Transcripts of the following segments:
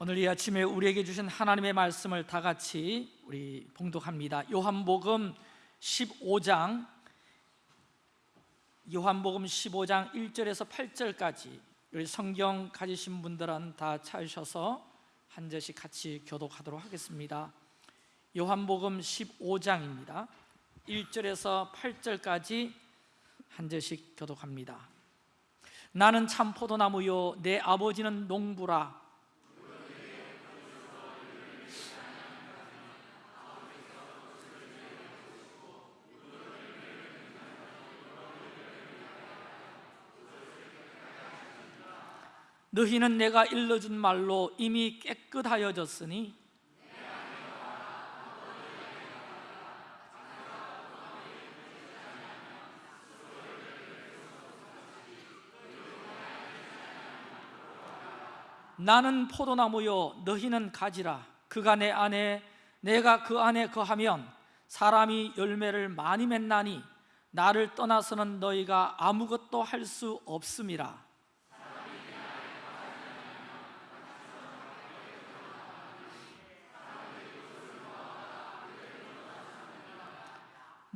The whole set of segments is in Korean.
오늘 이 아침에 우리에게 주신 하나님의 말씀을 다 같이 우리 봉독합니다. 요한복음 15장 요한복음 15장 1절에서 8절까지 우리 성경 가지신 분들은 다 찾으셔서 한 절씩 같이 교독하도록 하겠습니다. 요한복음 15장입니다. 1절에서 8절까지 한 절씩 교독합니다. 나는 참 포도나무요 내 아버지는 농부라 너희는 내가 일러준 말로 이미 깨끗하여졌으니 나는 포도나무요 너희는 가지라. 그가 내 안에 내가 그 안에 거하면 사람이 열매를 많이 맺나니 나를 떠나서는 너희가 아무것도 할 수 없음이라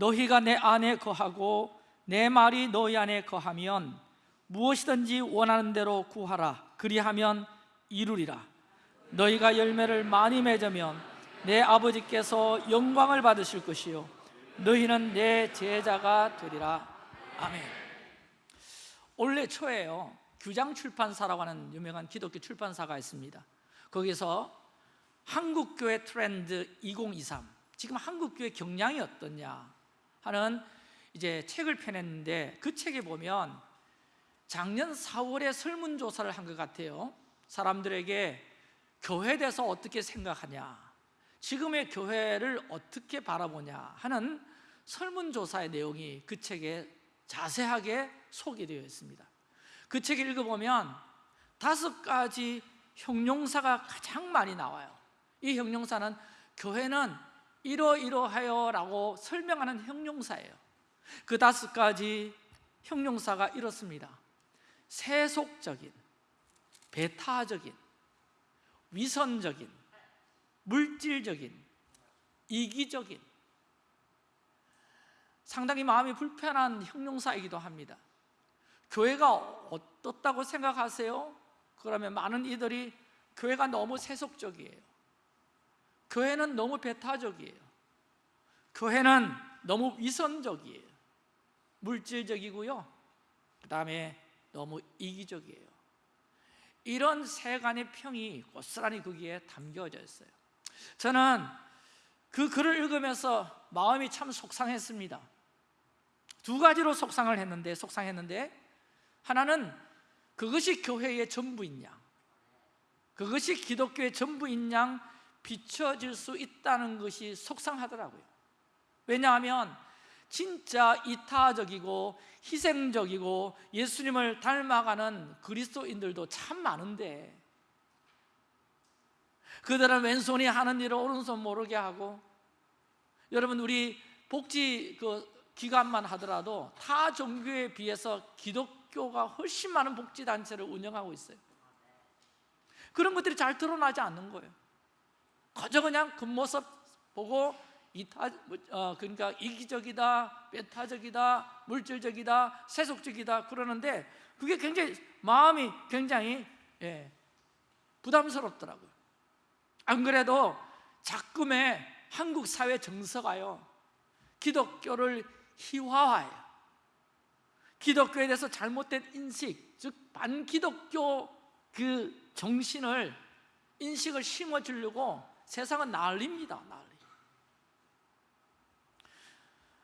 너희가 내 안에 거하고 내 말이 너희 안에 거하면 무엇이든지 원하는 대로 구하라. 그리하면 이루리라. 너희가 열매를 많이 맺으면 내 아버지께서 영광을 받으실 것이요. 너희는 내 제자가 되리라. 아멘. 올해 초에요 규장 출판사라고 하는 유명한 기독교 출판사가 있습니다. 거기서 한국교회 트렌드 2023 지금 한국교회 경향이 어떠냐 하는 이제 책을 펴냈는데 그 책에 보면 작년 4월에 설문조사를 한 것 같아요. 사람들에게 교회에 대해서 어떻게 생각하냐 지금의 교회를 어떻게 바라보냐 하는 설문조사의 내용이 그 책에 자세하게 소개되어 있습니다. 그 책을 읽어보면 다섯 가지 형용사가 가장 많이 나와요. 이 형용사는 교회는 이러이러하여 라고 설명하는 형용사예요. 그 다섯 가지 형용사가 이렇습니다. 세속적인, 배타적인, 위선적인, 물질적인, 이기적인. 상당히 마음이 불편한 형용사이기도 합니다. 교회가 어떻다고 생각하세요? 그러면 많은 이들이 교회가 너무 세속적이에요 교회는 너무 배타적이에요. 교회는 너무 위선적이에요. 물질적이고요. 그 다음에 너무 이기적이에요. 이런 세간의 평이 고스란히 거기에 담겨져 있어요. 저는 그 글을 읽으면서 마음이 참 속상했습니다. 두 가지로 속상을 했는데 속상했는데 하나는 그것이 교회의 전부인 양 그것이 기독교의 전부인 양 비춰질 수 있다는 것이 속상하더라고요. 왜냐하면 진짜 이타적이고 희생적이고 예수님을 닮아가는 그리스도인들도 참 많은데 그들은 왼손이 하는 일을 오른손 모르게 하고 여러분 우리 복지 그 기관만 하더라도 타 종교에 비해서 기독교가 훨씬 많은 복지 단체를 운영하고 있어요. 그런 것들이 잘 드러나지 않는 거예요 그저 그냥 겉모습 보고 이타 어, 그러니까 이기적이다, 배타적이다, 물질적이다, 세속적이다 그러는데 그게 굉장히 마음이 굉장히 예, 부담스럽더라고요. 안 그래도 자꾸의 한국 사회 정서가요 기독교를 희화화해요. 기독교에 대해서 잘못된 인식, 즉 반기독교 그 정신을 인식을 심어주려고 세상은 난립니다. 난리.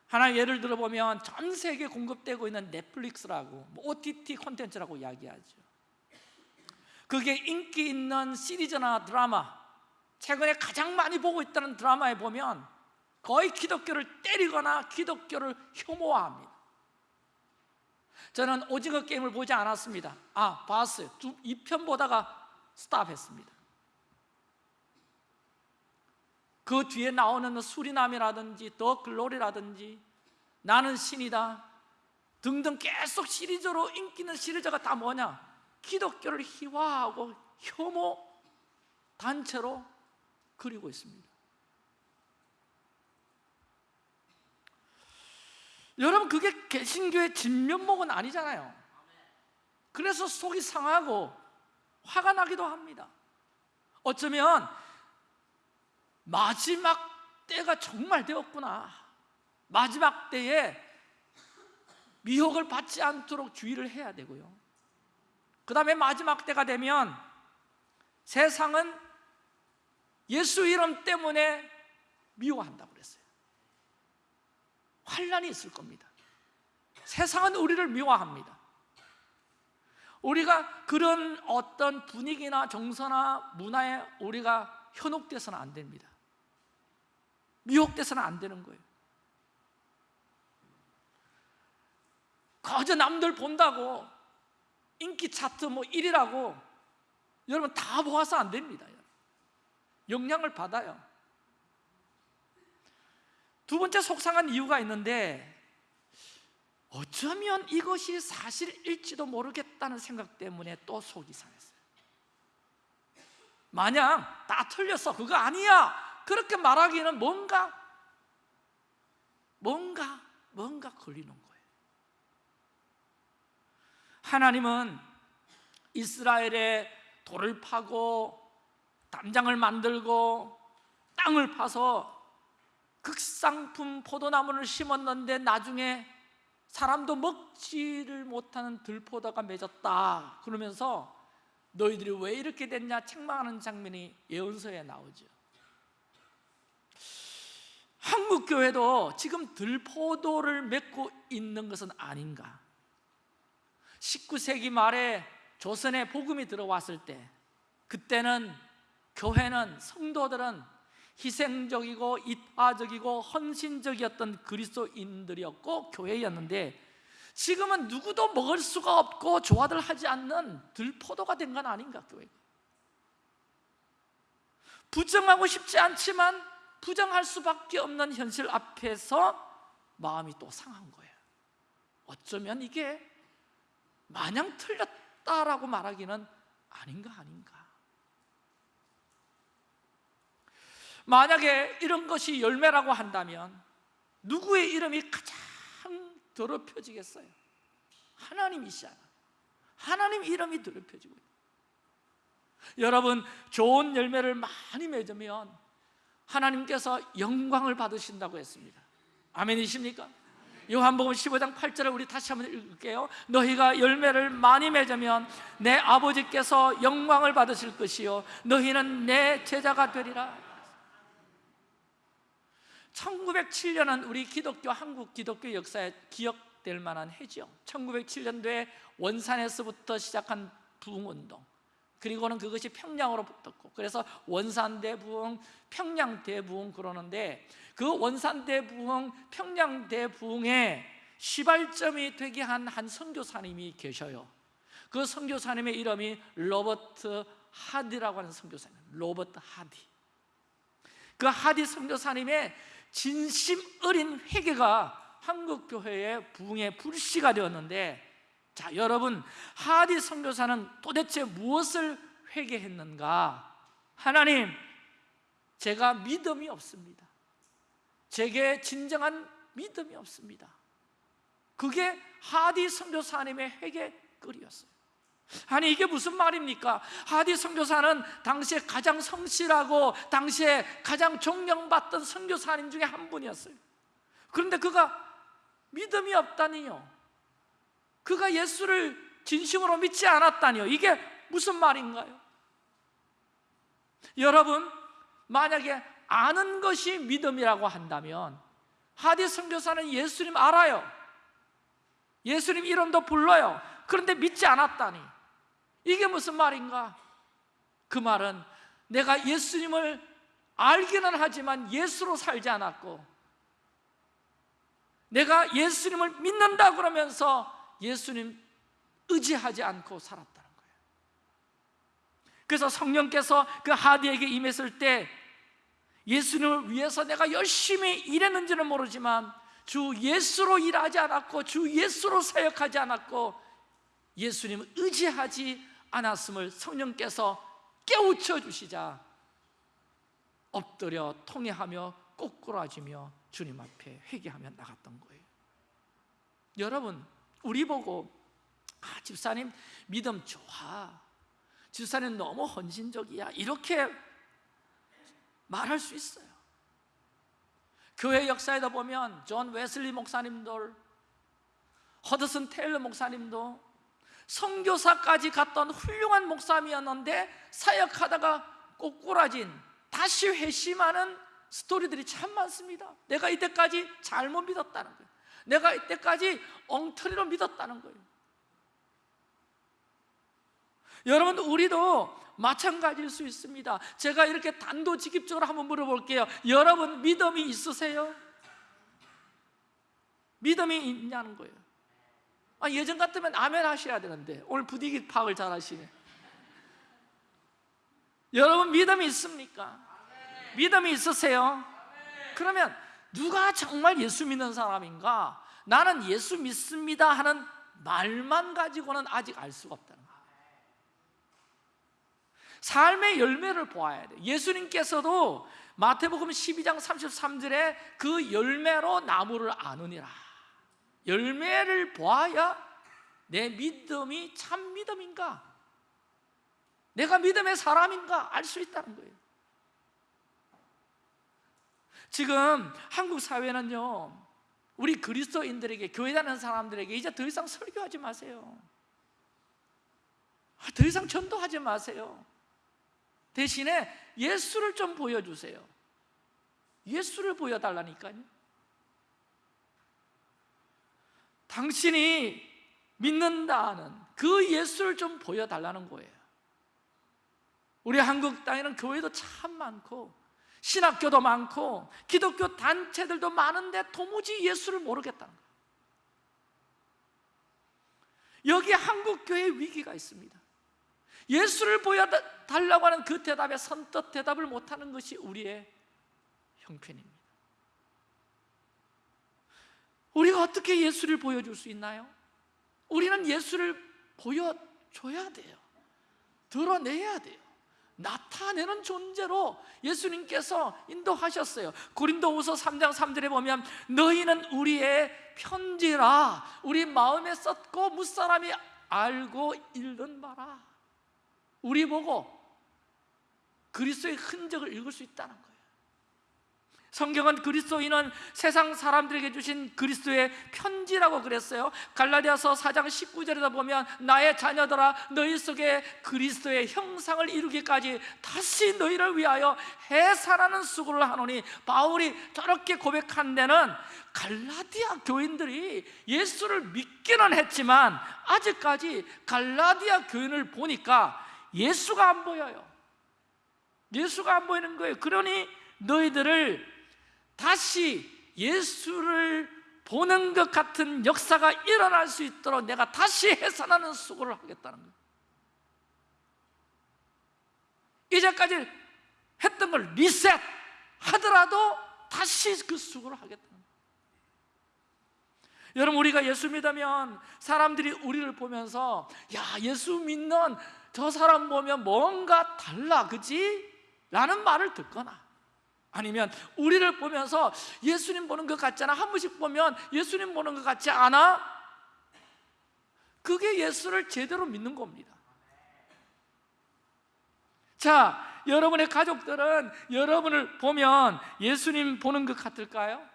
하나 예를 들어보면 전 세계 공급되고 있는 넷플릭스라고 뭐 OTT 콘텐츠라고 이야기하죠 그게 인기 있는 시리즈나 드라마 최근에 가장 많이 보고 있다는 드라마에 보면 거의 기독교를 때리거나 기독교를 혐오합니다 저는 오징어 게임을 보지 않았습니다 아 봤어요 2편 보다가 스탑했습니다 그 뒤에 나오는 수리남이라든지 더 글로리라든지 나는 신이다. 등등 계속 시리즈로 인기 있는 시리즈가 다 뭐냐? 기독교를 희화하고 혐오 단체로 그리고 있습니다. 여러분 그게 개신교의 진면목은 아니잖아요. 그래서 속이 상하고 화가 나기도 합니다. 어쩌면 마지막 때가 정말 되었구나. 마지막 때에 미혹을 받지 않도록 주의를 해야 되고요. 그 다음에 마지막 때가 되면 세상은 예수 이름 때문에 미워한다고 그랬어요. 환란이 있을 겁니다. 세상은 우리를 미워합니다. 우리가 그런 어떤 분위기나 정서나 문화에 우리가 현혹돼서는 안 됩니다 미혹돼서는 안 되는 거예요. 거저 남들 본다고 인기 차트 뭐 1위라고 여러분 다 모아서 안 됩니다 영향을 받아요. 두 번째 속상한 이유가 있는데 어쩌면 이것이 사실일지도 모르겠다는 생각 때문에 또 속이 상했어요. 마냥 다 틀렸어. 그거 아니야 그렇게 말하기는 뭔가 뭔가 뭔가 걸리는 거예요. 하나님은 이스라엘에 돌을 파고 담장을 만들고 땅을 파서 극상품 포도나무를 심었는데 나중에 사람도 먹지를 못하는 들포도가 맺었다. 그러면서 너희들이 왜 이렇게 됐냐? 책망하는 장면이 예언서에 나오죠 한국 교회도 지금 들포도를 맺고 있는 것은 아닌가? 19세기 말에 조선에 복음이 들어왔을 때 그때는 교회는 성도들은 희생적이고 이타적이고 헌신적이었던 그리스도인들이었고 교회였는데 지금은 누구도 먹을 수가 없고 조화들 하지 않는 들포도가 된 건 아닌가 교회가? 부정하고 싶지 않지만 부정할 수밖에 없는 현실 앞에서 마음이 또 상한 거예요. 어쩌면 이게 마냥 틀렸다라고 말하기는 아닌가 아닌가. 만약에 이런 것이 열매라고 한다면 누구의 이름이 가장 더럽혀지겠어요? 하나님이시잖아. 하나님 이름이 더럽혀지고 여러분 좋은 열매를 많이 맺으면 하나님께서 영광을 받으신다고 했습니다. 아멘이십니까? 요한복음 15장 8절을 우리 다시 한번 읽을게요. 너희가 열매를 많이 맺으면 내 아버지께서 영광을 받으실 것이요. 너희는 내 제자가 되리라. 1907년은 우리 기독교 한국 기독교 역사에 기억될 만한 해죠. 1907년도에 원산에서부터 시작한 부흥운동 그리고는 그것이 평양으로 붙었고 그래서 원산대부흥, 평양대부흥 그러는데 그 원산대부흥, 평양대부흥의 시발점이 되게 한 한 선교사님이 계셔요. 그 선교사님의 이름이 로버트 하디라고 하는 선교사님 로버트 하디. 그 하디 선교사님의 진심 어린 회개가 한국 교회의 부흥의 불씨가 되었는데 자 여러분 하디 선교사는 도대체 무엇을 회개했는가? 하나님 제가 믿음이 없습니다. 제게 진정한 믿음이 없습니다. 그게 하디 선교사님의 회개글이었어요. 아니 이게 무슨 말입니까? 하디 선교사는 당시에 가장 성실하고 당시에 가장 존경받던 선교사님 중에 한 분이었어요. 그런데 그가 믿음이 없다니요 그가 예수를 진심으로 믿지 않았다니요 이게 무슨 말인가요? 여러분 만약에 아는 것이 믿음이라고 한다면 하디 선교사는 예수님 알아요 예수님 이름도 불러요 그런데 믿지 않았다니 이게 무슨 말인가? 그 말은 내가 예수님을 알기는 하지만 예수로 살지 않았고 내가 예수님을 믿는다 그러면서 예수님 의지하지 않고 살았다는 거예요. 그래서 성령께서 그 하디에게 임했을 때 예수님을 위해서 내가 열심히 일했는지는 모르지만 주 예수로 일하지 않았고 주 예수로 사역하지 않았고 예수님을 의지하지 않았음을 성령께서 깨우쳐 주시자 엎드려 통회하며 꼬꾸라지며 주님 앞에 회개하며 나갔던 거예요. 여러분 우리 보고 아, 집사님 믿음 좋아. 집사님 너무 헌신적이야. 이렇게 말할 수 있어요. 교회 역사에도 보면 존 웨슬리 목사님들 허드슨 테일러 목사님도 선교사까지 갔던 훌륭한 목사님이었는데 사역하다가 꼬꾸라진 다시 회심하는 스토리들이 참 많습니다. 내가 이때까지 잘못 믿었다는 거예요 내가 이때까지 엉터리로 믿었다는 거예요 여러분 우리도 마찬가지일 수 있습니다 제가 이렇게 단도직입적으로 한번 물어볼게요 여러분 믿음이 있으세요? 믿음이 있냐는 거예요 아, 예전 같으면 아멘 하셔야 되는데 오늘 분위기 파악을 잘 하시네 여러분 믿음이 있습니까? 믿음이 있으세요? 그러면 누가 정말 예수 믿는 사람인가? 나는 예수 믿습니다 하는 말만 가지고는 아직 알 수가 없다는 거예요 삶의 열매를 보아야 돼요 예수님께서도 마태복음 12장 33절에 그 열매로 나무를 아느니라. 열매를 보아야 내 믿음이 참 믿음인가? 내가 믿음의 사람인가? 알 수 있다는 거예요 지금 한국 사회는요 우리 그리스도인들에게 교회 다니는 사람들에게 이제 더 이상 설교하지 마세요. 더 이상 전도하지 마세요. 대신에 예수를 좀 보여주세요. 예수를 보여달라니까요. 당신이 믿는다는 그 예수를 좀 보여달라는 거예요. 우리 한국 땅에는 교회도 참 많고 신학교도 많고 기독교 단체들도 많은데 도무지 예수를 모르겠다는 거예요. 여기 한국 교회에 위기가 있습니다. 예수를 보여달라고 하는 그 대답에 선뜻 대답을 못하는 것이 우리의 형편입니다. 우리가 어떻게 예수를 보여줄 수 있나요? 우리는 예수를 보여줘야 돼요. 드러내야 돼요 나타내는 존재로 예수님께서 인도하셨어요. 고린도후서 3장 3절에 보면 너희는 우리의 편지라 우리 마음에 썼고 무사람이 알고 읽는 바라. 우리 보고 그리스도의 흔적을 읽을 수 있다는 거예요 성경은 그리스도인은 세상 사람들에게 주신 그리스도의 편지라고 그랬어요. 갈라디아서 4장 19절에다 보면 나의 자녀들아 너희 속에 그리스도의 형상을 이루기까지 다시 너희를 위하여 해산하는 수고를 하노니 바울이 저렇게 고백한 데는 갈라디아 교인들이 예수를 믿기는 했지만 아직까지 갈라디아 교인을 보니까 예수가 안 보여요. 예수가 안 보이는 거예요. 그러니 너희들을 다시 예수를 보는 것 같은 역사가 일어날 수 있도록 내가 다시 해산하는 수고를 하겠다는 거예요 이제까지 했던 걸 리셋 하더라도 다시 그 수고를 하겠다는 거예요 여러분 우리가 예수 믿으면 사람들이 우리를 보면서 야 예수 믿는 저 사람 보면 뭔가 달라 그지? 라는 말을 듣거나 아니면 우리를 보면서 예수님 보는 것 같잖아 한 번씩 보면 예수님 보는 것 같지 않아? 그게 예수를 제대로 믿는 겁니다 자, 여러분의 가족들은 여러분을 보면 예수님 보는 것 같을까요?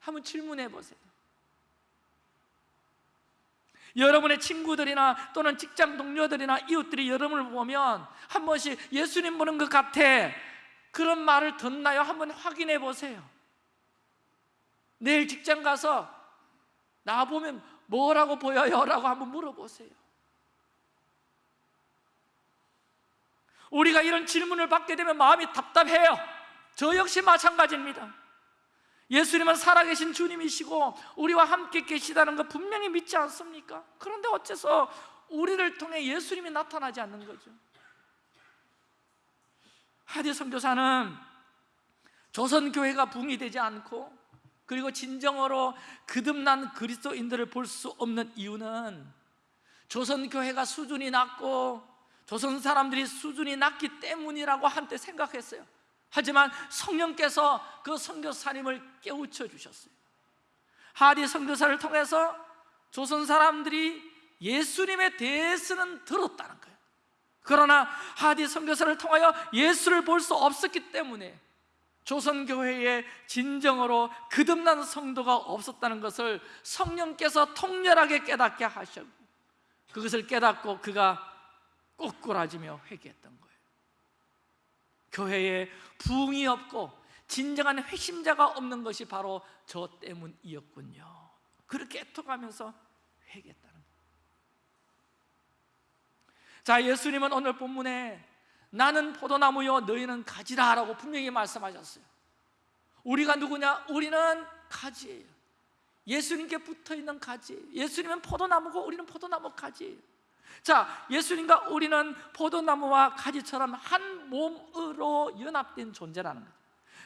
한번 질문해 보세요 여러분의 친구들이나 또는 직장 동료들이나 이웃들이 여러분을 보면 한 번씩 예수님 보는 것 같아 그런 말을 듣나요? 한번 확인해 보세요 내일 직장 가서 나 보면 뭐라고 보여요? 라고 한번 물어보세요 우리가 이런 질문을 받게 되면 마음이 답답해요 저 역시 마찬가지입니다 예수님은 살아계신 주님이시고 우리와 함께 계시다는 거 분명히 믿지 않습니까? 그런데 어째서 우리를 통해 예수님이 나타나지 않는 거죠 하디 선교사는 조선교회가 붕이 되지 않고 그리고 진정으로 거듭난 그리스도인들을 볼 수 없는 이유는 조선교회가 수준이 낮고 조선 사람들이 수준이 낮기 때문이라고 한때 생각했어요. 하지만 성령께서 그 선교사님을 깨우쳐 주셨어요. 하디 선교사를 통해서 조선 사람들이 예수님에 대해서는 들었다는 거예요 그러나 하디 선교사를 통하여 예수를 볼 수 없었기 때문에 조선교회에 진정으로 거듭난 성도가 없었다는 것을 성령께서 통렬하게 깨닫게 하셨고 그것을 깨닫고 그가 꼬꾸라지며 회개했던 거예요. 교회에 부흥이 없고 진정한 핵심자가 없는 것이 바로 저 때문이었군요. 그렇게 애통하면서 회개했다는 거예요 자 예수님은 오늘 본문에 나는 포도나무요 너희는 가지라 라고 분명히 말씀하셨어요. 우리가 누구냐? 우리는 가지예요. 예수님께 붙어있는 가지. 예수님은 포도나무고 우리는 포도나무 가지예요 자, 예수님과 우리는 포도나무와 가지처럼 한 몸으로 연합된 존재라는 거죠.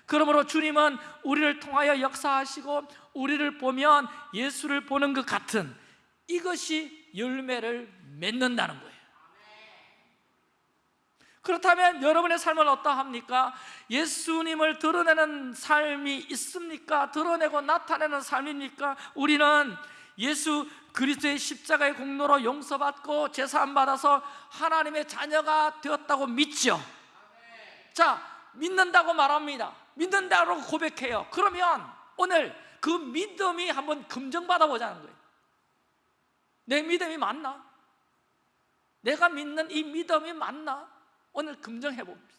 그러므로 주님은 우리를 통하여 역사하시고 우리를 보면 예수를 보는 것 같은 이것이 열매를 맺는다는 거예요 그렇다면 여러분의 삶은 어떠합니까? 예수님을 드러내는 삶이 있습니까? 드러내고 나타내는 삶입니까? 우리는 예수 그리스도의 십자가의 공로로 용서받고 제사함 받아서 하나님의 자녀가 되었다고 믿죠. 자, 믿는다고 말합니다. 믿는다고 고백해요. 그러면 오늘 그 믿음이 한번 검증받아 보자는 거예요. 내 믿음이 맞나? 내가 믿는 이 믿음이 맞나? 오늘 검증해 봅니다.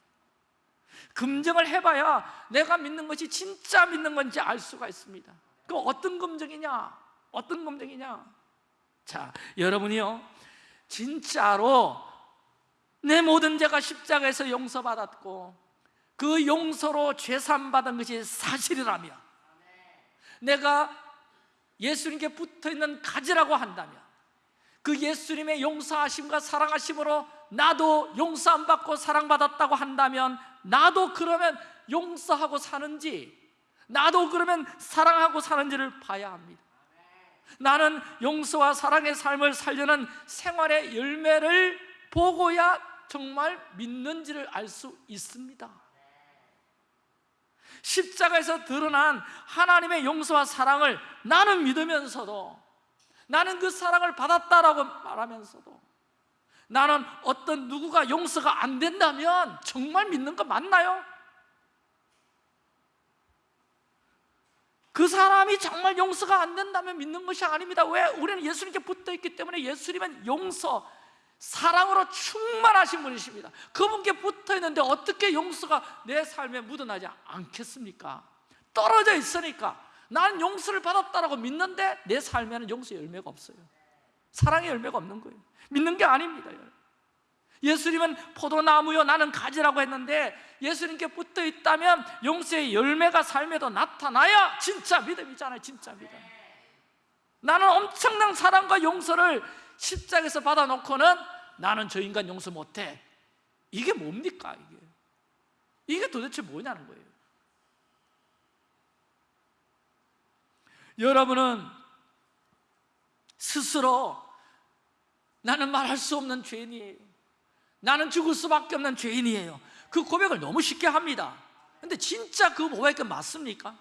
검증을 해봐야 내가 믿는 것이 진짜 믿는 건지 알 수가 있습니다. 그 어떤 검증이냐? 어떤 검증이냐? 자, 여러분이요. 진짜로 내 모든 죄가 십자가에서 용서받았고 그 용서로 죄산 받은 것이 사실이라면 내가 예수님께 붙어 있는 가지라고 한다면 그 예수님의 용서하심과 사랑하심으로 나도 용서 안 받고 사랑받았다고 한다면 나도 그러면 용서하고 사는지 나도 그러면 사랑하고 사는지를 봐야 합니다. 나는 용서와 사랑의 삶을 살려는 생활의 열매를 보고야 정말 믿는지를 알 수 있습니다. 십자가에서 드러난 하나님의 용서와 사랑을 나는 믿으면서도 나는 그 사랑을 받았다라고 말하면서도 나는 어떤 누구가 용서가 안 된다면 정말 믿는 거 맞나요? 그 사람이 정말 용서가 안 된다면 믿는 것이 아닙니다 왜? 우리는 예수님께 붙어있기 때문에 예수님은 용서, 사랑으로 충만하신 분이십니다 그분께 붙어있는데 어떻게 용서가 내 삶에 묻어나지 않겠습니까? 떨어져 있으니까 나는 용서를 받았다고 믿는데 내 삶에는 용서 열매가 없어요 사랑의 열매가 없는 거예요 믿는 게 아닙니다 예수님은 포도나무요 나는 가지라고 했는데 예수님께 붙어 있다면 용서의 열매가 삶에도 나타나야 진짜 믿음이잖아요 진짜 믿음. 나는 엄청난 사랑과 용서를 십자가에서 받아놓고는 나는 저 인간 용서 못해. 이게 뭡니까 이게? 이게 도대체 뭐냐는 거예요. 여러분은 스스로 나는 말할 수 없는 죄인이에요 나는 죽을 수밖에 없는 죄인이에요 그 고백을 너무 쉽게 합니다 근데 진짜 그 고백이 맞습니까?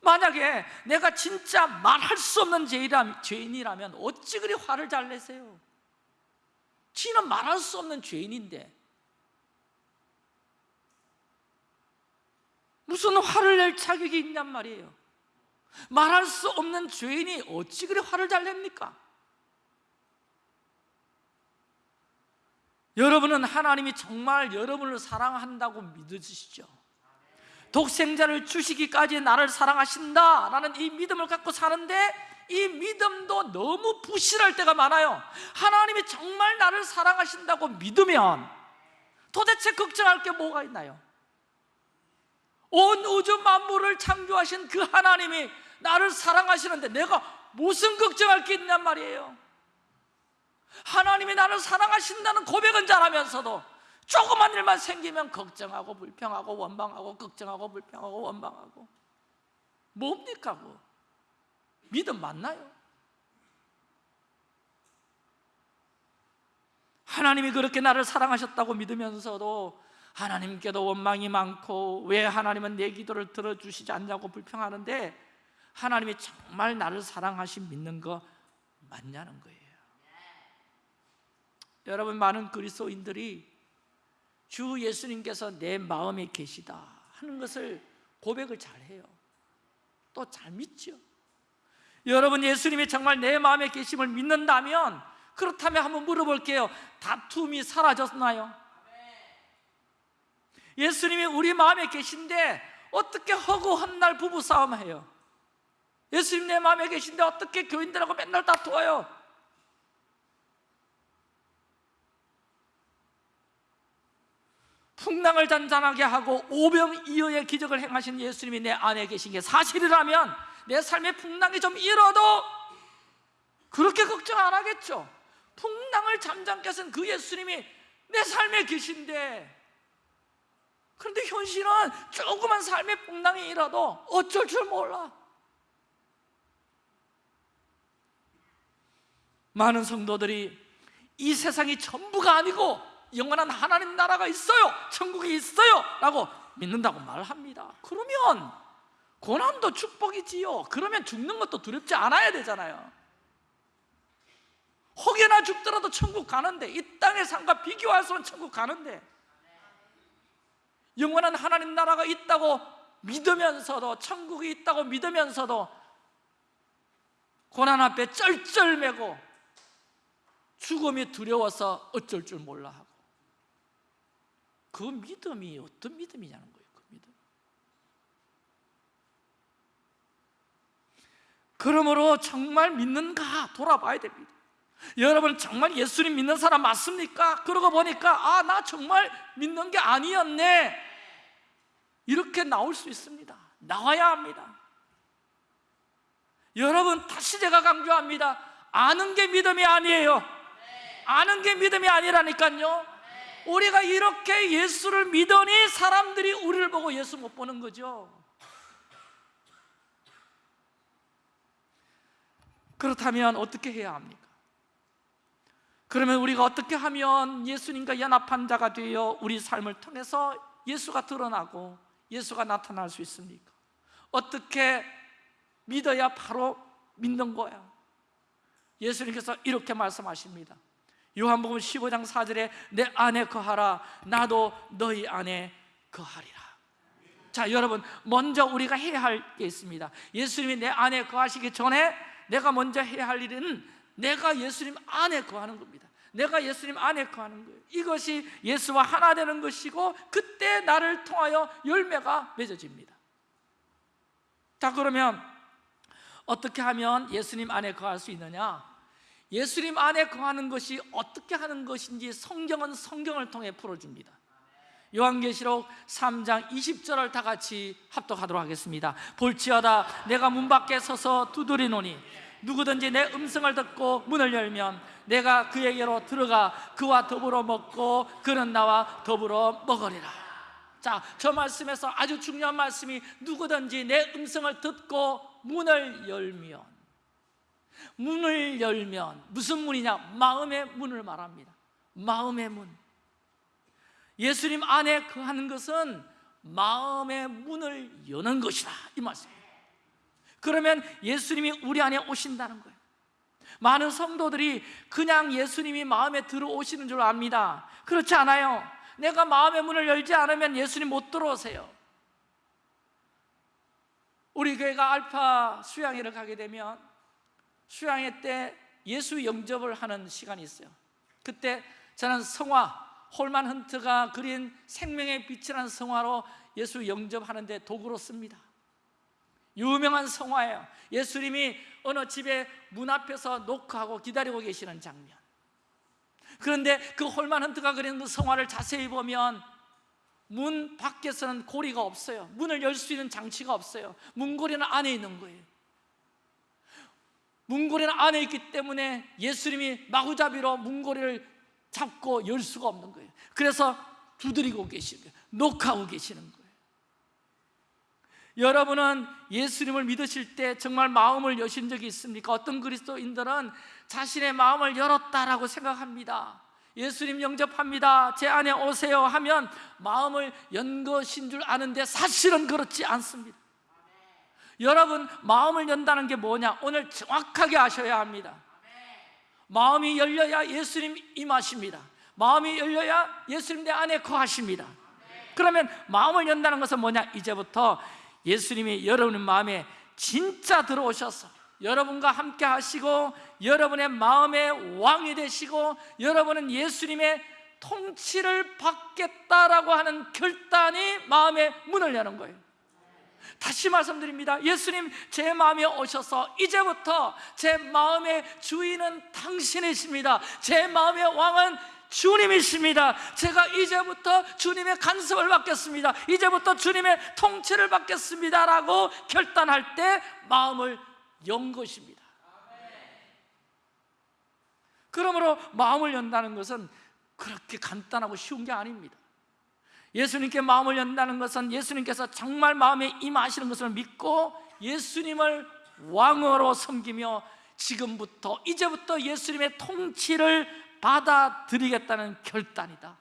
만약에 내가 진짜 말할 수 없는 죄인이라면 어찌 그리 화를 잘 내세요? 지는 말할 수 없는 죄인인데 무슨 화를 낼 자격이 있냔 말이에요 말할 수 없는 죄인이 어찌 그리 화를 잘 냅니까? 여러분은 하나님이 정말 여러분을 사랑한다고 믿으시죠? 독생자를 주시기까지 나를 사랑하신다 라는 이 믿음을 갖고 사는데 이 믿음도 너무 부실할 때가 많아요 하나님이 정말 나를 사랑하신다고 믿으면 도대체 걱정할 게 뭐가 있나요? 온 우주 만물을 창조하신 그 하나님이 나를 사랑하시는데 내가 무슨 걱정할 게 있냔 말이에요 하나님이 나를 사랑하신다는 고백은 잘하면서도 조그만 일만 생기면 걱정하고 불평하고 원망하고 걱정하고 불평하고 원망하고. 뭡니까 그 믿음 맞나요? 하나님이 그렇게 나를 사랑하셨다고 믿으면서도 하나님께도 원망이 많고 왜 하나님은 내 기도를 들어주시지 않냐고 불평하는데 하나님이 정말 나를 사랑하신 믿는 거 맞냐는 거예요 여러분 많은 그리스도인들이 주 예수님께서 내 마음에 계시다 하는 것을 고백을 잘해요 또 잘 믿죠 여러분 예수님이 정말 내 마음에 계심을 믿는다면 그렇다면 한번 물어볼게요 다툼이 사라졌나요? 예수님이 우리 마음에 계신데 어떻게 허구 헛날 부부싸움 해요? 예수님 내 마음에 계신데 어떻게 교인들하고 맨날 다투어요? 풍랑을 잔잔하게 하고 오병이어의 기적을 행하신 예수님이 내 안에 계신 게 사실이라면 내 삶의 풍랑이 좀 일어도 그렇게 걱정 안 하겠죠. 풍랑을 잠잠케 하신 그 예수님이 내 삶에 계신데. 그런데 현실은 조그만 삶의 풍랑이 일어도 어쩔 줄 몰라. 많은 성도들이 이 세상이 전부가 아니고 영원한 하나님 나라가 있어요. 천국이 있어요. 라고 믿는다고 말합니다. 그러면 고난도 축복이지요. 그러면 죽는 것도 두렵지 않아야 되잖아요. 혹여나 죽더라도 천국 가는데 이 땅의 삶과 없는 천국 가는데 영원한 하나님 나라가 있다고 믿으면서도 천국이 있다고 믿으면서도 고난 앞에 쩔쩔매고 죽음이 두려워서 어쩔 줄 몰라 하고 그 믿음이 어떤 믿음이냐는 거예요 그 믿음. 그러므로 정말 믿는가 돌아봐야 됩니다. 여러분 정말 예수님 믿는 사람 맞습니까? 그러고 보니까 아 나 정말 믿는 게 아니었네. 이렇게 나올 수 있습니다. 나와야 합니다. 여러분 다시 제가 강조합니다. 아는 게 믿음이 아니에요. 아는 게 믿음이 아니라니까요 우리가 이렇게 예수를 믿으니 사람들이 우리를 보고 예수 못 보는 거죠 그렇다면 어떻게 해야 합니까? 그러면 우리가 어떻게 하면 예수님과 연합한 자가 되어 우리 삶을 통해서 예수가 드러나고 예수가 나타날 수 있습니까? 어떻게 믿어야 바로 믿는 거야? 예수님께서 이렇게 말씀하십니다 요한복음 15장 4절에 내 안에 거하라. 나도 너희 안에 거하리라. 자 여러분 먼저 우리가 해야 할 게 있습니다. 예수님이 내 안에 거하시기 전에 내가 먼저 해야 할 일은 내가 예수님 안에 거하는 겁니다. 내가 예수님 안에 거하는 거예요. 이것이 예수와 하나 되는 것이고 그때 나를 통하여 열매가 맺어집니다. 자 그러면 어떻게 하면 예수님 안에 거할 수 있느냐 예수님 안에 거하는 것이 어떻게 하는 것인지 성경은 성경을 통해 풀어줍니다. 요한계시록 3장 20절을 다 같이 합독하도록 하겠습니다. 볼지어다 내가 문 밖에 서서 두드리노니 누구든지 내 음성을 듣고 문을 열면 내가 그에게로 들어가 그와 더불어 먹고 그는 나와 더불어 먹으리라. 자, 저 말씀에서 아주 중요한 말씀이 누구든지 내 음성을 듣고 문을 열면 문을 열면 무슨 문이냐? 마음의 문을 말합니다. 마음의 문. 예수님 안에 거하는 것은 마음의 문을 여는 것이다. 이 말씀입니다 그러면 예수님이 우리 안에 오신다는 거예요. 많은 성도들이 그냥 예수님이 마음에 들어오시는 줄 압니다. 그렇지 않아요. 내가 마음의 문을 열지 않으면 예수님 못 들어오세요. 우리 교회가 알파 수양회를 가게 되면 수양회 때 예수 영접을 하는 시간이 있어요. 그때 저는 성화 홀만 헌트가 그린 생명의 빛이라는 성화로 예수 영접하는 데 도구로 씁니다. 유명한 성화예요. 예수님이 어느 집에 문 앞에서 노크하고 기다리고 계시는 장면. 그런데 그 홀만 헌트가 그린 그 성화를 자세히 보면 문 밖에서는 고리가 없어요. 문을 열 수 있는 장치가 없어요. 문고리는 안에 있는 거예요 문고리는 안에 있기 때문에 예수님이 마구잡이로 문고리를 잡고 열 수가 없는 거예요 그래서 두드리고 계시는 거예요 녹하고 계시는 거예요 여러분은 예수님을 믿으실 때 정말 마음을 여신 적이 있습니까? 어떤 그리스도인들은 자신의 마음을 열었다라고 생각합니다 예수님 영접합니다. 제 안에 오세요 하면 마음을 연 것인 줄 아는데 사실은 그렇지 않습니다. 여러분, 마음을 연다는 게 뭐냐? 오늘 정확하게 아셔야 합니다. 마음이 열려야 예수님 임하십니다. 마음이 열려야 예수님 내 안에 거하십니다. 그러면 마음을 연다는 것은 뭐냐? 이제부터 예수님이 여러분의 마음에 진짜 들어오셔서 여러분과 함께 하시고 여러분의 마음의 왕이 되시고 여러분은 예수님의 통치를 받겠다라고 하는 결단이 마음의 문을 여는 거예요. 다시 말씀드립니다. 예수님 제 마음에 오셔서 이제부터 제 마음의 주인은 당신이십니다. 제 마음의 왕은 주님이십니다. 제가 이제부터 주님의 간섭을 받겠습니다. 이제부터 주님의 통치를 받겠습니다 라고 결단할 때 마음을 연 것입니다. 그러므로 마음을 연다는 것은 그렇게 간단하고 쉬운 게 아닙니다. 예수님께 마음을 연다는 것은 예수님께서 정말 마음에 임하시는 것을 믿고 예수님을 왕으로 섬기며 지금부터 이제부터 예수님의 통치를 받아들이겠다는 결단이다.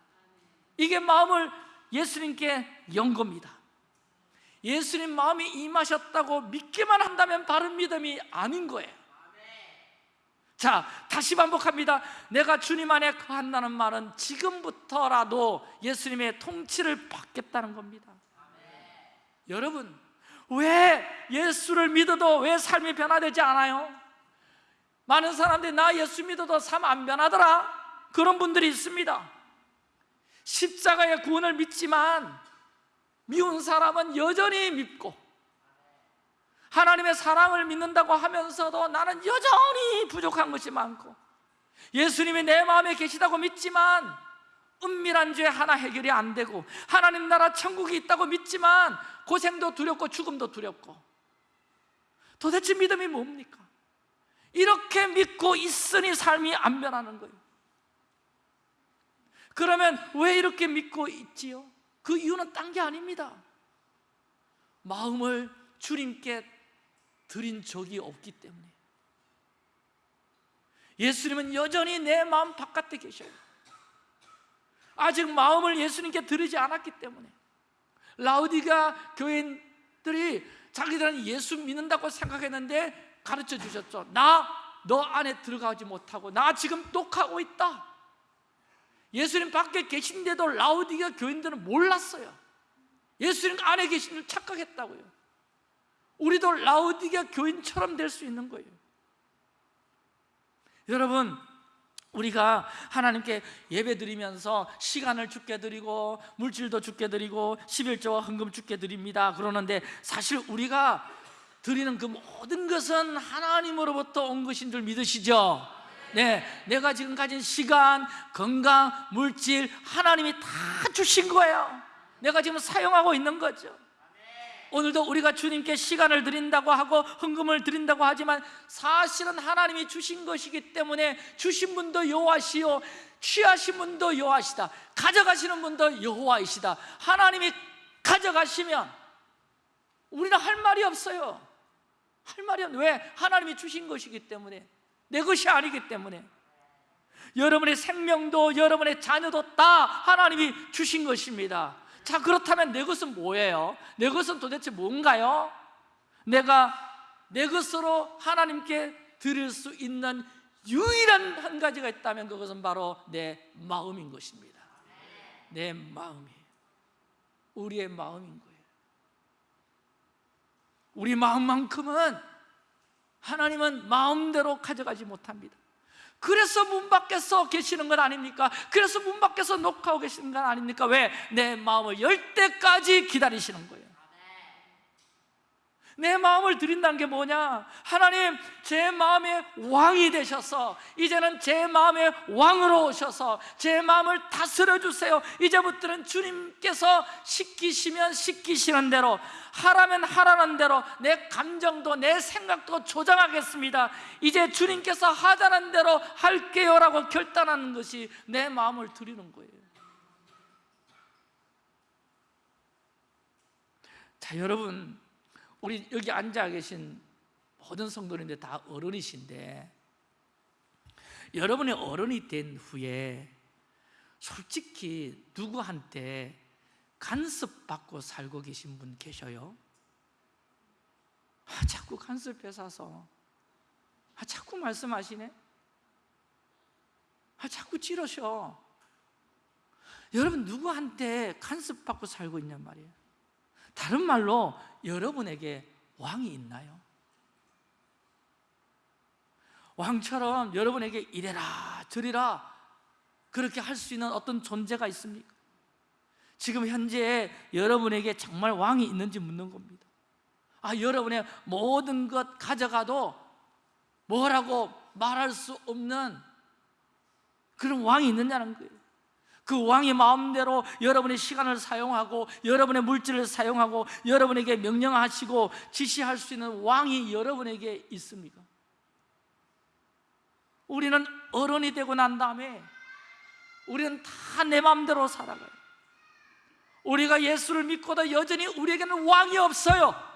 이게 마음을 예수님께 연 겁니다. 예수님 마음이 임하셨다고 믿기만 한다면 바른 믿음이 아닌 거예요. 자, 다시 반복합니다. 내가 주님 안에 거한다는 말은 지금부터라도 예수님의 통치를 받겠다는 겁니다. 여러분, 왜 예수를 믿어도 왜 삶이 변화되지 않아요? 많은 사람들이 나 예수 믿어도 삶 안 변하더라. 그런 분들이 있습니다. 십자가의 구원을 믿지만 미운 사람은 여전히 믿고 하나님의 사랑을 믿는다고 하면서도 나는 여전히 부족한 것이 많고 예수님이 내 마음에 계시다고 믿지만 은밀한 죄 하나 해결이 안 되고 하나님 나라 천국이 있다고 믿지만 고생도 두렵고 죽음도 두렵고 도대체 믿음이 뭡니까? 이렇게 믿고 있으니 삶이 안 변하는 거예요 그러면 왜 이렇게 믿고 있지요? 그 이유는 딴 게 아닙니다 마음을 주님께 드린 적이 없기 때문에. 예수님은 여전히 내 마음 바깥에 계셔요. 아직 마음을 예수님께 드리지 않았기 때문에. 라우디가 교인들이 자기들은 예수 믿는다고 생각했는데 가르쳐 주셨죠 나 너 안에 들어가지 못하고 나 지금 똑하고 있다. 예수님 밖에 계신데도 라우디가 교인들은 몰랐어요. 예수님 안에 계신 줄 착각했다고요 우리도 라우디가 교인처럼 될 수 있는 거예요. 여러분 우리가 하나님께 예배 드리면서 시간을 죽게 드리고 물질도 죽게 드리고 11조와 헌금 죽게 드립니다. 그러는데 사실 우리가 드리는 그 모든 것은 하나님으로부터 온 것인 줄 믿으시죠? 네, 내가 지금 가진 시간, 건강, 물질 하나님이 다 주신 거예요. 내가 지금 사용하고 있는 거죠 오늘도 우리가 주님께 시간을 드린다고 하고 헌금을 드린다고 하지만 사실은 하나님이 주신 것이기 때문에 주신 분도 여호와시요 취하신 분도 여호와시다. 가져가시는 분도 여호와이시다. 하나님이 가져가시면 우리는 할 말이 없어요. 할 말이 없 왜? 하나님이 주신 것이기 때문에 내 것이 아니기 때문에. 여러분의 생명도 여러분의 자녀도 다 하나님이 주신 것입니다 자 그렇다면 내 것은 뭐예요? 내 것은 도대체 뭔가요? 내가 내 것으로 하나님께 드릴 수 있는 유일한 한 가지가 있다면 그것은 바로 내 마음인 것입니다 내 마음이에요 우리의 마음인 거예요 우리 마음만큼은 하나님은 마음대로 가져가지 못합니다 그래서 문 밖에서 계시는 건 아닙니까? 그래서 문 밖에서 녹화하고 계시는 건 아닙니까? 왜? 내 마음을 열 때까지 기다리시는 거예요 내 마음을 드린다는 게 뭐냐? 하나님 제 마음의 왕이 되셔서 이제는 제 마음의 왕으로 오셔서 제 마음을 다스려 주세요. 이제부터는 주님께서 시키시면 시키시는 대로 하라면 하라는 대로 내 감정도 내 생각도 조장하겠습니다. 이제 주님께서 하자는 대로 할게요 라고 결단하는 것이 내 마음을 드리는 거예요. 자 여러분 우리 여기 앉아 계신 모든 성도님들 다 어른이신데 여러분의 어른이 된 후에 솔직히 누구한테 간섭받고 살고 계신 분 계셔요? 아, 자꾸 간섭 뺏어서. 아, 자꾸 말씀하시네. 아, 자꾸 찌르셔. 여러분 누구한테 간섭받고 살고 있냔 말이에요 다른 말로 여러분에게 왕이 있나요? 왕처럼 여러분에게 이래라 저리라 그렇게 할 수 있는 어떤 존재가 있습니까? 지금 현재 여러분에게 정말 왕이 있는지 묻는 겁니다 아 여러분의 모든 것 가져가도 뭐라고 말할 수 없는 그런 왕이 있느냐는 거예요 그 왕이 마음대로 여러분의 시간을 사용하고 여러분의 물질을 사용하고 여러분에게 명령하시고 지시할 수 있는 왕이 여러분에게 있습니까? 우리는 어른이 되고 난 다음에 우리는 다 내 마음대로 살아가요. 우리가 예수를 믿고도 여전히 우리에게는 왕이 없어요.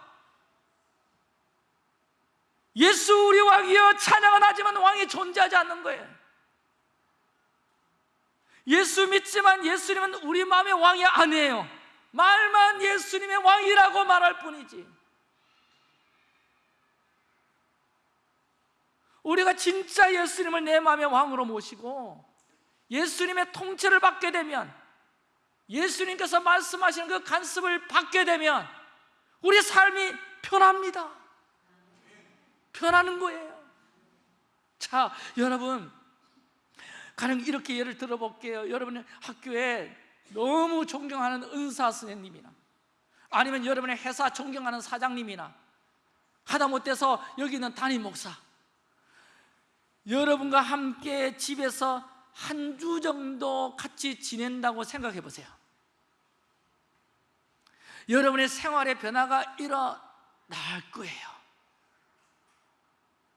예수 우리 왕이여 찬양은 하지만 왕이 존재하지 않는 거예요 예수 믿지만 예수님은 우리 마음의 왕이 아니에요. 말만 예수님의 왕이라고 말할 뿐이지. 우리가 진짜 예수님을 내 마음의 왕으로 모시고 예수님의 통치를 받게 되면 예수님께서 말씀하시는 그 간섭을 받게 되면 우리 삶이 편합니다. 편하는 거예요. 자 여러분 가령 이렇게 예를 들어볼게요. 여러분의 학교에 너무 존경하는 은사 선생님이나 아니면 여러분의 회사 존경하는 사장님이나 하다못해서 여기 있는 담임 목사 여러분과 함께 집에서 한 주 정도 같이 지낸다고 생각해 보세요. 여러분의 생활의 변화가 일어날 거예요.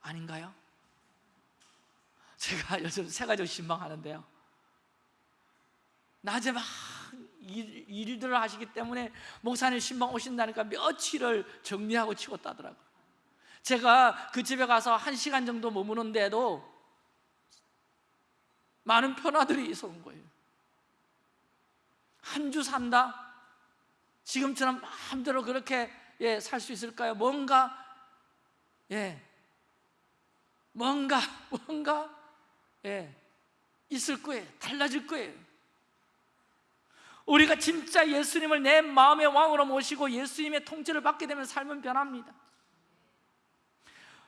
아닌가요? 제가 요즘 세 가지 신방하는데요. 낮에 막 일, 일들을 하시기 때문에 목사님 신방 오신다니까 며칠을 정리하고 치고 따더라고요. 제가 그 집에 가서 한 시간 정도 머무는데도 많은 변화들이 있어 온 거예요. 한 주 산다? 지금처럼 마음대로 그렇게 예, 살 수 있을까요? 뭔가? 예, 뭔가? 뭔가 예, 있을 거예요. 달라질 거예요. 우리가 진짜 예수님을 내 마음의 왕으로 모시고 예수님의 통치를 받게 되면 삶은 변합니다.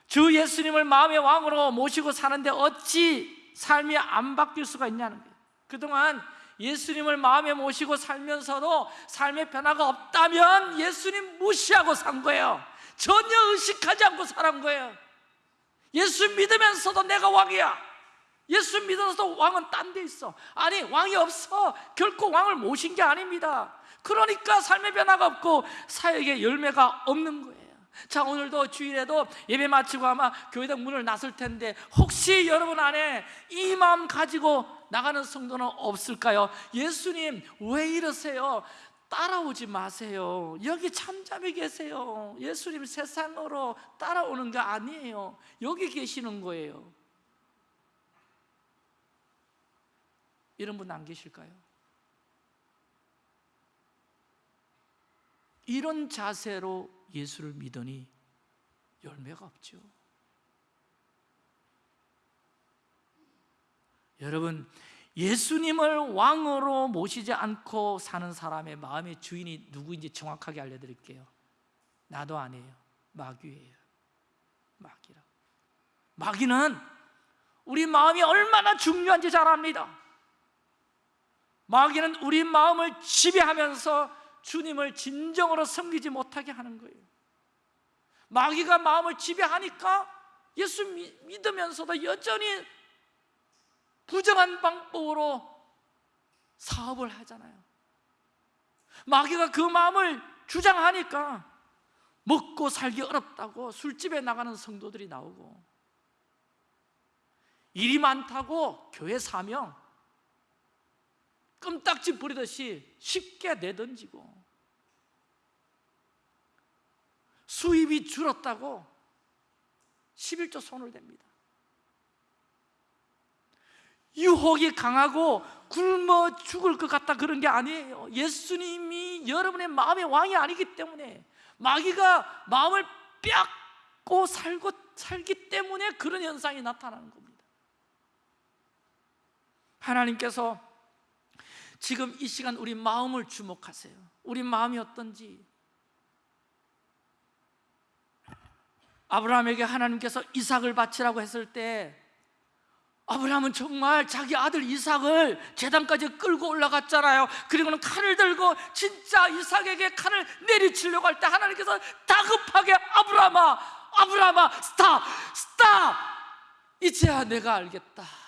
주 예수님을 마음의 왕으로 모시고 사는데 어찌 삶이 안 바뀔 수가 있냐는 거예요. 그동안 예수님을 마음에 모시고 살면서도 삶의 변화가 없다면 예수님 무시하고 산 거예요. 전혀 의식하지 않고 살은 거예요. 예수 믿으면서도 내가 왕이야 예수 믿어서 왕은 딴 데 있어. 아니 왕이 없어. 결코 왕을 모신 게 아닙니다. 그러니까 삶의 변화가 없고 사역의 열매가 없는 거예요. 자 오늘도 주일에도 예배 마치고 아마 교회당 문을 나설 텐데 혹시 여러분 안에 이 마음 가지고 나가는 성도는 없을까요? 예수님 왜 이러세요? 따라오지 마세요. 여기 참잠이 계세요. 예수님 세상으로 따라오는 게 아니에요. 여기 계시는 거예요 이런 분 안 계실까요? 이런 자세로 예수를 믿으니 열매가 없죠. 여러분 예수님을 왕으로 모시지 않고 사는 사람의 마음의 주인이 누구인지 정확하게 알려드릴게요. 나도 아니에요. 마귀예요. 마귀라 마귀는 우리 마음이 얼마나 중요한지 잘 압니다 마귀는 우리 마음을 지배하면서 주님을 진정으로 섬기지 못하게 하는 거예요. 마귀가 마음을 지배하니까 예수 믿으면서도 여전히 부정한 방법으로 사업을 하잖아요. 마귀가 그 마음을 주장하니까 먹고 살기 어렵다고 술집에 나가는 성도들이 나오고 일이 많다고 교회 사명 껌딱지 부리듯이 쉽게 내던지고 수입이 줄었다고 11조 손을 댑니다. 유혹이 강하고 굶어 죽을 것 같다 그런 게 아니에요. 예수님이 여러분의 마음의 왕이 아니기 때문에 마귀가 마음을 뺏고 살고 살기 때문에 그런 현상이 나타나는 겁니다. 하나님께서 지금 이 시간 우리 마음을 주목하세요. 우리 마음이 어떤지. 아브라함에게 하나님께서 이삭을 바치라고 했을 때 아브라함은 정말 자기 아들 이삭을 재단까지 끌고 올라갔잖아요. 그리고는 칼을 들고 진짜 이삭에게 칼을 내리치려고 할 때 하나님께서 다급하게 아브라함아 아브라함아 stop stop! 이제야 내가 알겠다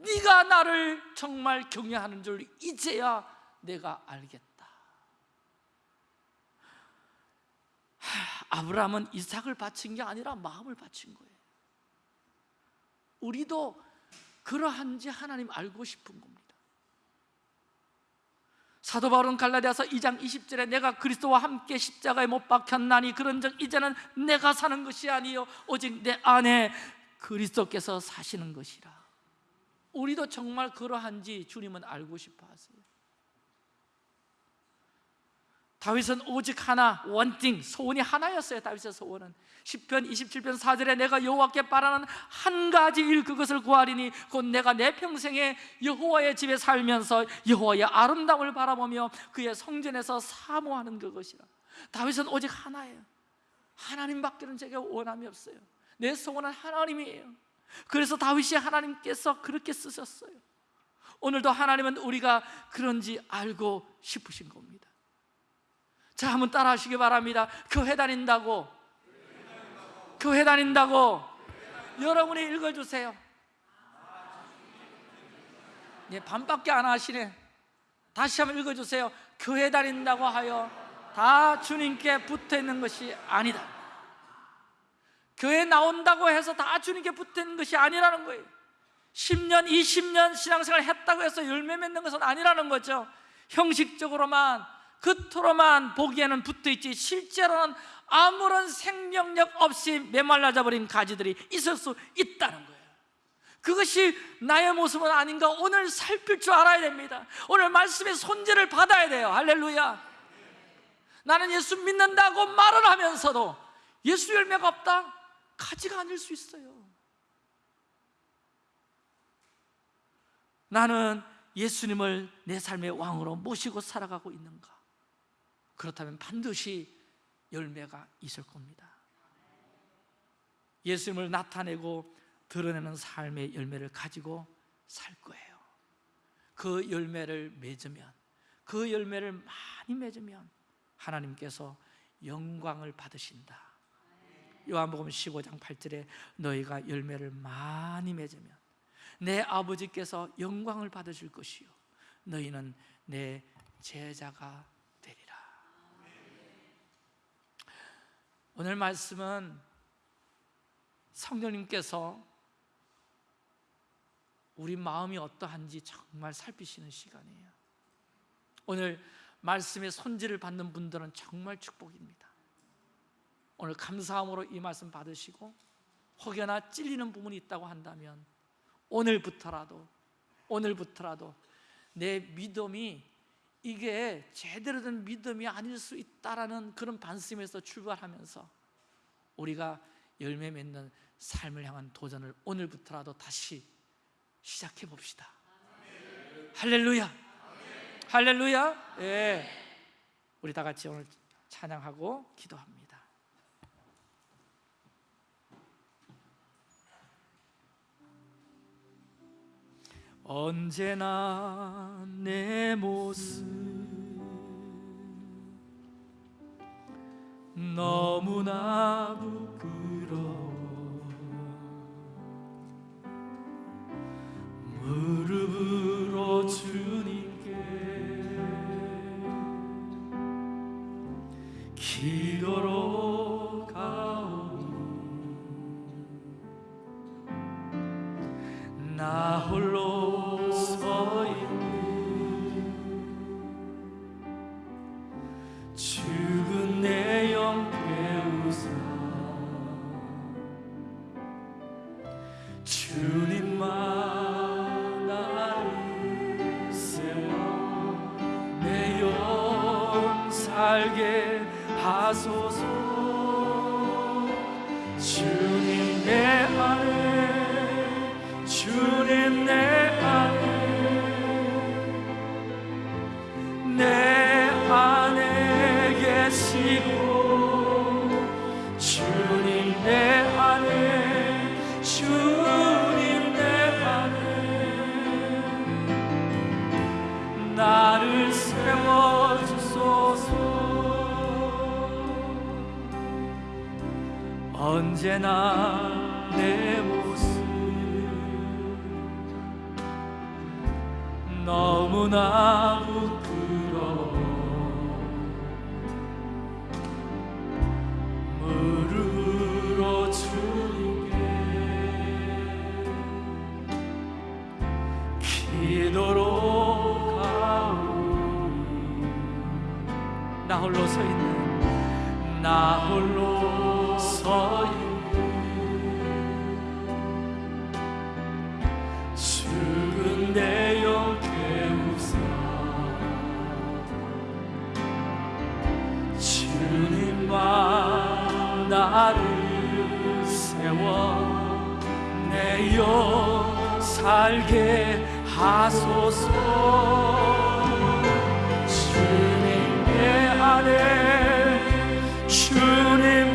네가 나를 정말 경외하는 줄 이제야 내가 알겠다. 하, 아브라함은 이삭을 바친 게 아니라 마음을 바친 거예요. 우리도 그러한지 하나님 알고 싶은 겁니다. 사도 바울은 갈라디아서 2장 20절에 내가 그리스도와 함께 십자가에 못 박혔나니 그런즉 이제는 내가 사는 것이 아니요 오직 내 안에 그리스도께서 사시는 것이라 우리도 정말 그러한지 주님은 알고 싶어 하세요. 다윗은 오직 하나 원띵 소원이 하나였어요 다윗의 소원은. 10편 27편 4절에 내가 여호와께 바라는 한 가지 일 그것을 구하리니 곧 내가 내 평생에 여호와의 집에 살면서 여호와의 아름다움을 바라보며 그의 성전에서 사모하는 그것이라. 다윗은 오직 하나예요. 하나님밖에는 제게 원함이 없어요. 내 소원은 하나님이에요 그래서 다윗이 하나님께서 그렇게 쓰셨어요. 오늘도 하나님은 우리가 그런지 알고 싶으신 겁니다. 자 한번 따라 하시기 바랍니다. 교회 다닌다고. 교회 다닌다고. 여러분이 읽어주세요. 예, 반밖에 안 하시네. 다시 한번 읽어주세요. 교회 다닌다고 하여 다 주님께 붙어있는 것이 아니다 교회 나온다고 해서 다 주님께 붙어있는 것이 아니라는 거예요. 10년, 20년 신앙생활 했다고 해서 열매 맺는 것은 아니라는 거죠. 형식적으로만 겉으로만 보기에는 붙어있지 실제로는 아무런 생명력 없이 메말라져 버린 가지들이 있을 수 있다는 거예요. 그것이 나의 모습은 아닌가 오늘 살필 줄 알아야 됩니다. 오늘 말씀의 손질을 받아야 돼요. 할렐루야. 나는 예수 믿는다고 말을 하면서도 예수 열매가 없다? 가지가 아닐 수 있어요. 나는 예수님을 내 삶의 왕으로 모시고 살아가고 있는가? 그렇다면 반드시 열매가 있을 겁니다. 예수님을 나타내고 드러내는 삶의 열매를 가지고 살 거예요. 그 열매를 맺으면 그 열매를 많이 맺으면 하나님께서 영광을 받으신다 요한복음 15장 8절에 너희가 열매를 많이 맺으면 내 아버지께서 영광을 받으실 것이요. 너희는 내 제자가 오늘 말씀은 성령님께서 우리 마음이 어떠한지 정말 살피시는 시간이에요. 오늘 말씀의 손질을 받는 분들은 정말 축복입니다 오늘 감사함으로 이 말씀 받으시고 혹여나 찔리는 부분이 있다고 한다면 오늘부터라도 오늘부터라도 내 믿음이 이게 제대로 된 믿음이 아닐 수 있다라는 그런 반심에서 출발하면서 우리가 열매 맺는 삶을 향한 도전을 오늘부터라도 다시 시작해 봅시다. 할렐루야. 할렐루야. 예. 우리 다 같이 오늘 찬양하고 기도합니다. 언제나 내 모습 너무나 부끄러워. 무릎으로 주님께 기도로 가오니 나 홀로 내영 살게 하소서. 주님 내 안에 주님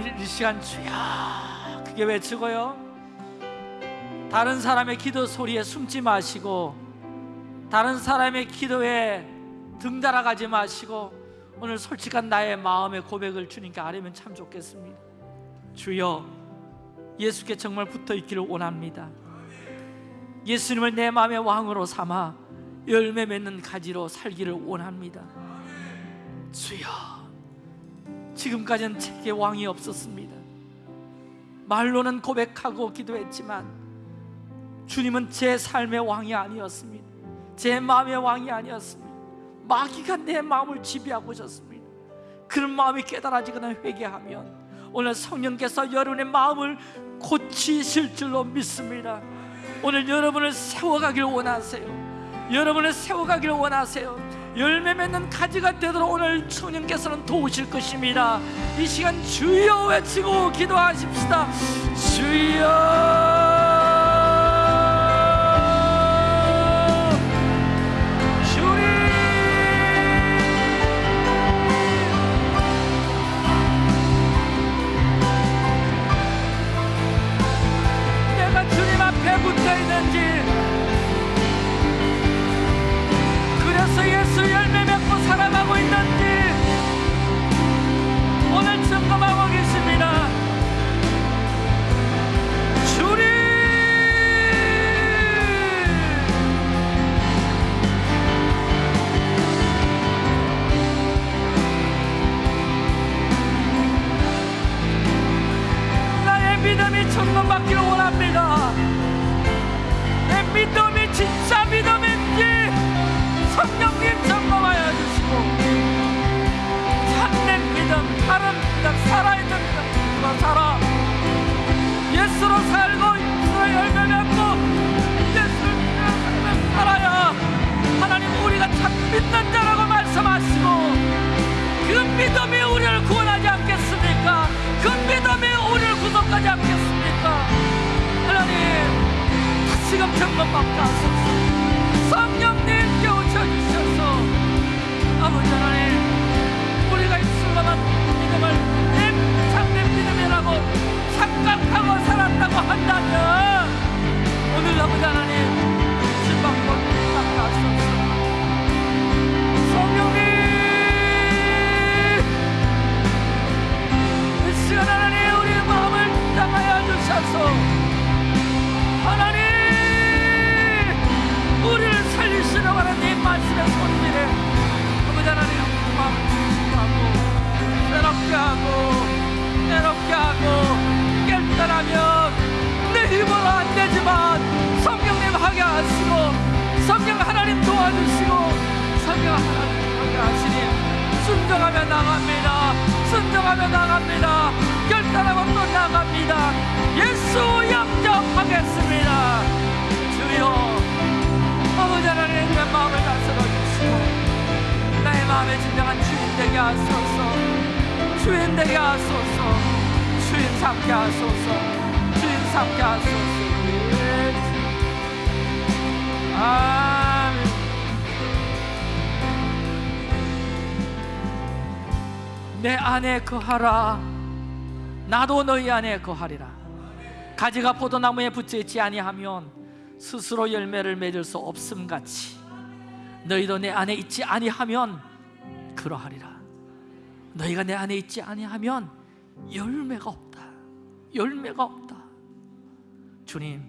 우리 이 시간 주야 크게 외치고요? 다른 사람의 기도 소리에 숨지 마시고 다른 사람의 기도에 등달아가지 마시고 오늘 솔직한 나의 마음의 고백을 주님께 아뢰면 참 좋겠습니다. 주여 예수께 정말 붙어 있기를 원합니다. 예수님을 내 마음의 왕으로 삼아 열매 맺는 가지로 살기를 원합니다. 주여 지금까지는 제게 왕이 없었습니다. 말로는 고백하고 기도했지만 주님은 제 삶의 왕이 아니었습니다. 제 마음의 왕이 아니었습니다. 마귀가 내 마음을 지배하고 있었습니다. 그런 마음이 깨달아지거나 회개하면 오늘 성령께서 여러분의 마음을 고치실 줄로 믿습니다. 오늘 여러분을 세워가길 원하세요. 여러분을 세워가길 원하세요 열매 맺는 가지가 되도록 오늘 성령께서는 도우실 것입니다. 이 시간 주여 외치고 기도하십시다. 주여. 주님 앞에 붙어 있는지 오늘 점 말씀의 손길에 아버지 하나님 마음을 주시하고 새롭게 하고 새롭게 하고 깨달으면 내 힘으로 안 되지만 성령님 하게 하시고 성령 하나님 도와주시고 성령 하나님 하게 하시니 순종하며 나갑니다. 순종하며 나갑니다. 결단하고 또 나갑니다. 예수 영접하겠습니다. 주여 마음을 다스려 주시고 나의 마음에 진정한 주인 되게 하소서. 주인 되게 하소서. 주인 삼게 하소서. 주인 삼게 하소서. 예. 아멘. 내 안에 거하라. 나도 너희 안에 거하리라. 가지가 포도나무에 붙여있지 아니하면 스스로 열매를 맺을 수 없음같이 너희도 내 안에 있지 아니하면 그러하리라. 너희가 내 안에 있지 아니하면 열매가 없다. 열매가 없다. 주님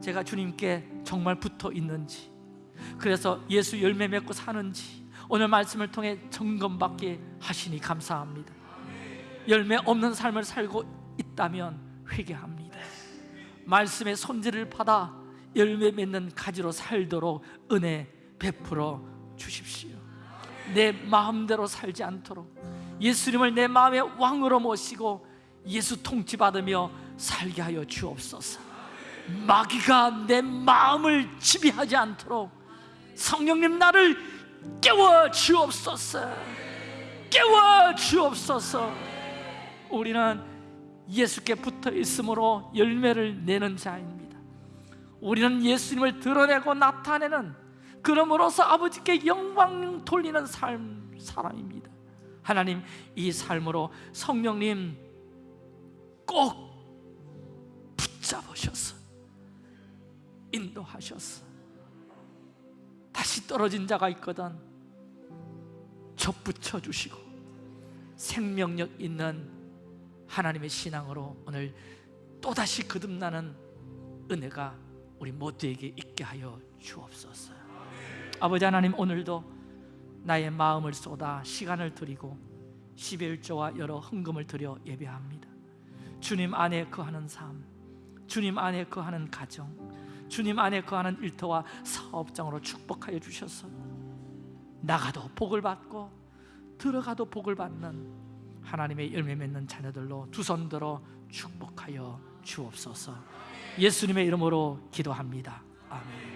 제가 주님께 정말 붙어 있는지 그래서 예수 열매 맺고 사는지 오늘 말씀을 통해 점검받게 하시니 감사합니다. 열매 없는 삶을 살고 있다면 회개합니다. 말씀의 손질을 받아 열매 맺는 가지로 살도록 은혜 베풀어 주십시오. 내 마음대로 살지 않도록 예수님을 내 마음의 왕으로 모시고 예수 통치받으며 살게 하여 주옵소서. 마귀가 내 마음을 지배하지 않도록 성령님 나를 깨워 주옵소서. 깨워 주옵소서. 우리는 예수께 붙어 있으므로 열매를 내는 자입니다. 우리는 예수님을 드러내고 나타내는 그러므로서 아버지께 영광 돌리는 삶 사람입니다. 하나님 이 삶으로 성령님 꼭 붙잡으셔서 인도하셔서 다시 떨어진 자가 있거든 접붙여 주시고 생명력 있는 하나님의 신앙으로 오늘 또다시 거듭나는 은혜가 우리 모두에게 있게 하여 주옵소서 아버지 하나님 오늘도 나의 마음을 쏟아 시간을 드리고 11조와 여러 헌금을 드려 예배합니다. 주님 안에 거하는 삶 주님 안에 거하는 가정 주님 안에 거하는 일터와 사업장으로 축복하여 주셔서 나가도 복을 받고 들어가도 복을 받는 하나님의 열매 맺는 자녀들로 두 손 들어 축복하여 주옵소서. 예수님의 이름으로 기도합니다. 아멘